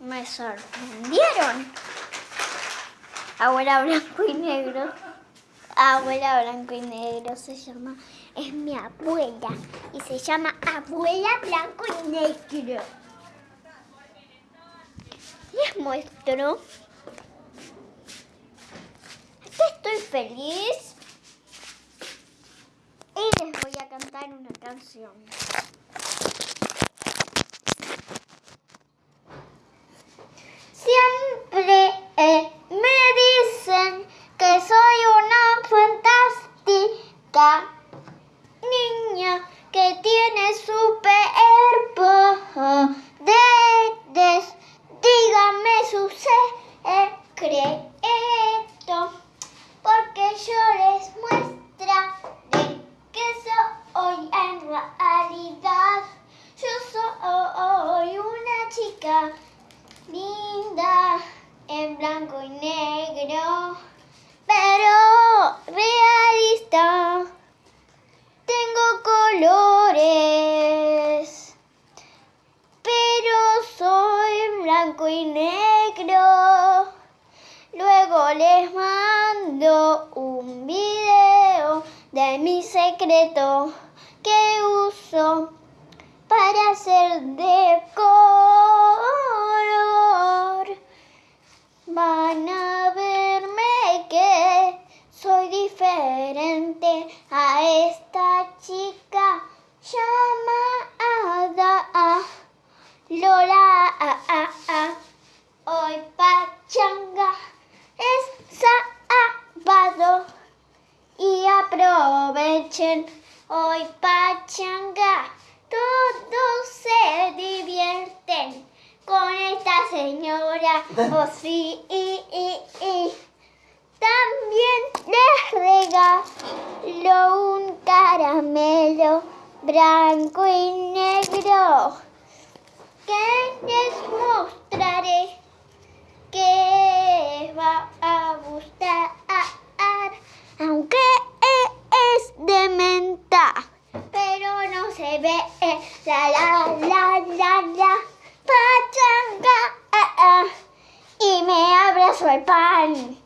Me sorprendieron. Abuela blanco y negro. Abuela blanco y negro se llama, es mi abuela y se llama abuela blanco y negro. Les muestro. Estoy feliz cantar una canción. Siempre eh, me dicen que soy una fantástica niña que tiene superpoderes. Dígame su secreto, porque yo les muestraré que soy en realidad. Yo soy una chica linda en blanco y negro, pero realista. Tengo colores, pero soy blanco y negro. Luego les mando un video de mi secreto que uso para hacer de color. Van a verme que soy diferente a esta chica llamada Lola. Hoy pachanga es sábado y aprovechen hoy pachanga. Todos se divierten con esta señora. Oh sí, y, y, y. También les regalo un caramelo blanco y negro les mostraré que va a gustar, aunque es de menta, se ve la la la la la pachanga y me abrazo el pan.